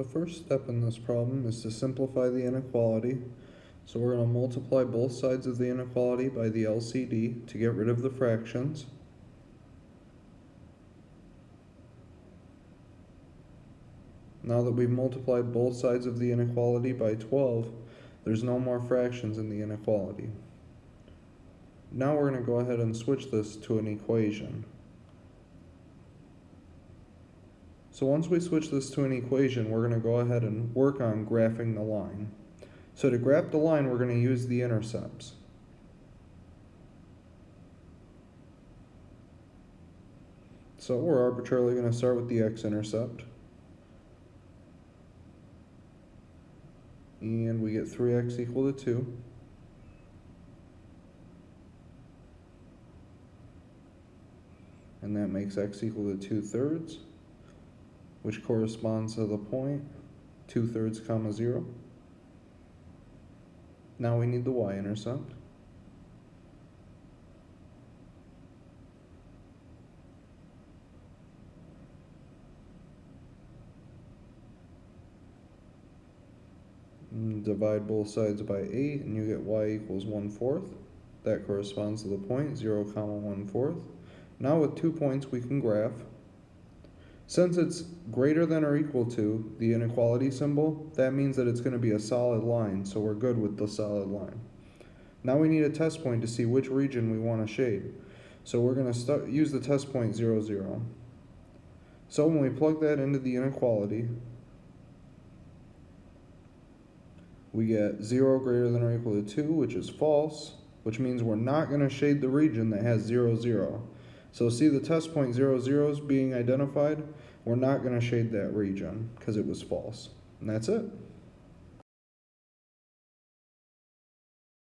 The first step in this problem is to simplify the inequality. So we're going to multiply both sides of the inequality by the LCD to get rid of the fractions. Now that we've multiplied both sides of the inequality by 12, there's no more fractions in the inequality. Now we're going to go ahead and switch this to an equation. So once we switch this to an equation, we're going to go ahead and work on graphing the line. So to graph the line, we're going to use the intercepts. So we're arbitrarily going to start with the x-intercept. And we get 3x equal to 2. And that makes x equal to 2 thirds which corresponds to the point 2 thirds comma 0. Now we need the y-intercept. Mm, divide both sides by 8 and you get y equals 1 fourth. That corresponds to the point 0 comma 1 fourth. Now with two points we can graph since it's greater than or equal to the inequality symbol, that means that it's going to be a solid line, so we're good with the solid line. Now we need a test point to see which region we want to shade. So we're going to use the test point 0, 0. So when we plug that into the inequality, we get 0 greater than or equal to 2, which is false, which means we're not going to shade the region that has 0, 0. So see the test point 0, 0 is being identified. We're not going to shade that region because it was false. And that's it.